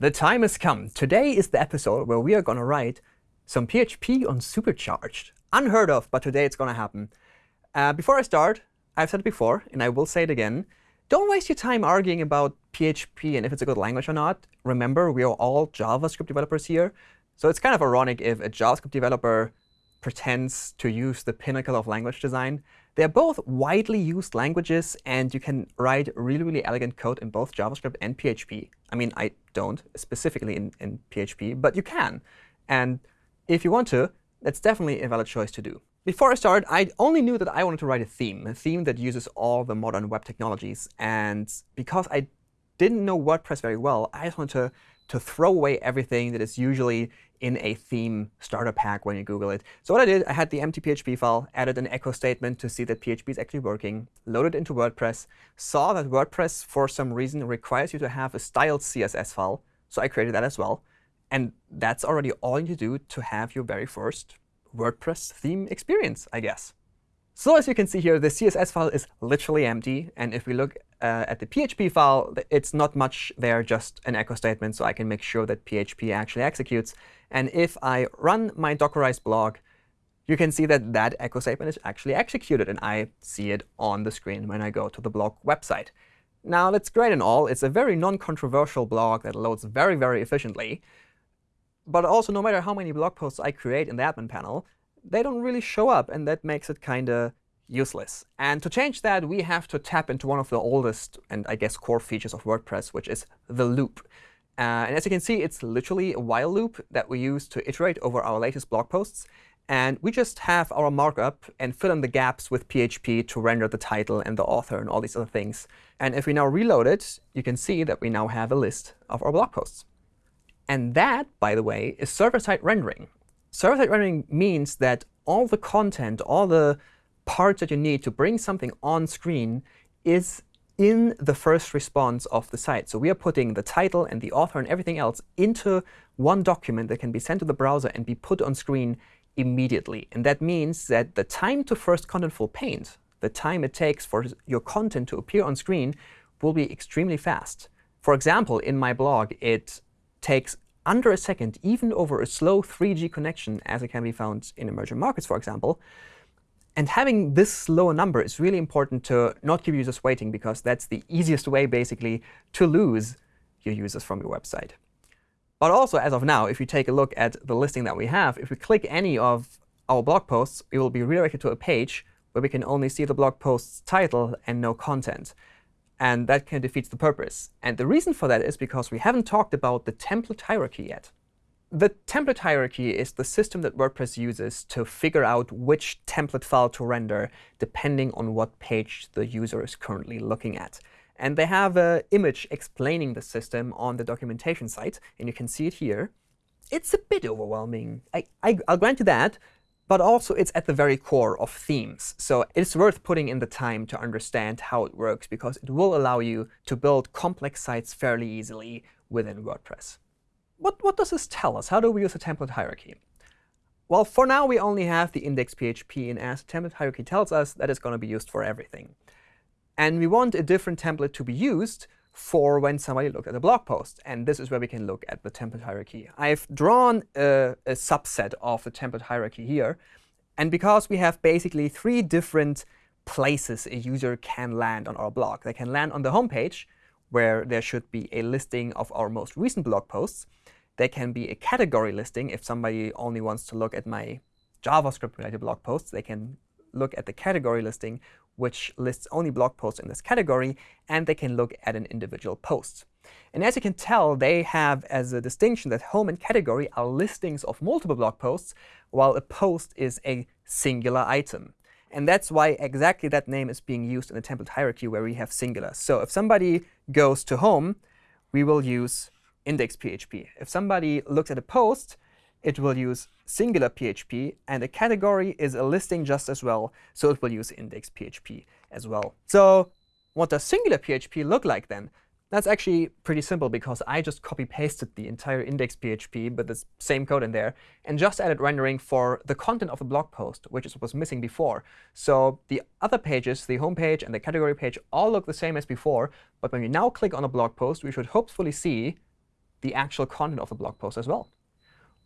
The time has come. Today is the episode where we are going to write some PHP on Supercharged. Unheard of, but today it's going to happen. Uh, before I start, I've said it before, and I will say it again. Don't waste your time arguing about PHP and if it's a good language or not. Remember, we are all JavaScript developers here. So it's kind of ironic if a JavaScript developer pretends to use the pinnacle of language design. They're both widely used languages, and you can write really, really elegant code in both JavaScript and PHP. I mean, I don't specifically in, in PHP, but you can. And if you want to, that's definitely a valid choice to do. Before I started, I only knew that I wanted to write a theme, a theme that uses all the modern web technologies. And because I didn't know WordPress very well, I just wanted to, to throw away everything that is usually in a theme starter pack when you Google it. So what I did, I had the empty PHP file, added an echo statement to see that PHP is actually working, loaded into WordPress, saw that WordPress, for some reason, requires you to have a styled CSS file. So I created that as well. And that's already all you do to have your very first WordPress theme experience, I guess. So as you can see here, the CSS file is literally empty. And if we look uh, at the PHP file, it's not much there, just an echo statement, so I can make sure that PHP actually executes. And if I run my Dockerized blog, you can see that that echo statement is actually executed. And I see it on the screen when I go to the blog website. Now, that's great and all. It's a very non-controversial blog that loads very, very efficiently. But also, no matter how many blog posts I create in the admin panel, they don't really show up. And that makes it kind of useless. And to change that, we have to tap into one of the oldest and, I guess, core features of WordPress, which is the loop. Uh, and as you can see, it's literally a while loop that we use to iterate over our latest blog posts. And we just have our markup and fill in the gaps with PHP to render the title and the author and all these other things. And if we now reload it, you can see that we now have a list of our blog posts. And that, by the way, is server-side rendering. Server-side rendering means that all the content, all the parts that you need to bring something on screen is in the first response of the site. So we are putting the title and the author and everything else into one document that can be sent to the browser and be put on screen immediately. And that means that the time to first contentful paint, the time it takes for your content to appear on screen, will be extremely fast. For example, in my blog, it takes under a second, even over a slow 3G connection, as it can be found in emerging markets, for example, and having this low number is really important to not keep users waiting, because that's the easiest way, basically, to lose your users from your website. But also, as of now, if you take a look at the listing that we have, if we click any of our blog posts, we will be redirected to a page where we can only see the blog post's title and no content. And that of defeats the purpose. And the reason for that is because we haven't talked about the template hierarchy yet. The template hierarchy is the system that WordPress uses to figure out which template file to render depending on what page the user is currently looking at. And they have an image explaining the system on the documentation site. And you can see it here. It's a bit overwhelming. I, I, I'll grant you that. But also, it's at the very core of themes. So it's worth putting in the time to understand how it works, because it will allow you to build complex sites fairly easily within WordPress what, what does this tell us? How do we use a template hierarchy? Well, for now, we only have the index PHP. And as template hierarchy tells us, that is going to be used for everything. And we want a different template to be used for when somebody looks at a blog post. And this is where we can look at the template hierarchy. I've drawn a, a subset of the template hierarchy here. And because we have basically three different places a user can land on our blog. They can land on the home page, where there should be a listing of our most recent blog posts. There can be a category listing. If somebody only wants to look at my JavaScript-related blog posts, they can look at the category listing, which lists only blog posts in this category. And they can look at an individual post. And as you can tell, they have as a distinction that home and category are listings of multiple blog posts, while a post is a singular item. And that's why exactly that name is being used in the template hierarchy where we have singular. So if somebody goes to home, we will use index PHP. If somebody looks at a post, it will use singular PHP. And a category is a listing just as well, so it will use index PHP as well. So what does singular PHP look like then? That's actually pretty simple, because I just copy-pasted the entire index PHP with the same code in there and just added rendering for the content of the blog post, which was missing before. So the other pages, the home page and the category page, all look the same as before. But when we now click on a blog post, we should hopefully see the actual content of the blog post as well.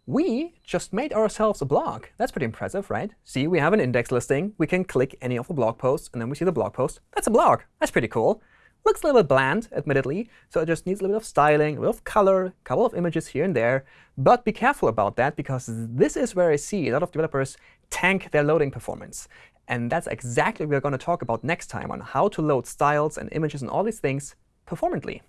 We just made ourselves a blog. That's pretty impressive, right? See, we have an index listing. We can click any of the blog posts, and then we see the blog post. That's a blog. That's pretty cool. Looks a little bit bland, admittedly, so it just needs a little bit of styling, a little of color, a couple of images here and there. But be careful about that, because this is where I see a lot of developers tank their loading performance. And that's exactly what we're going to talk about next time on how to load styles and images and all these things performantly.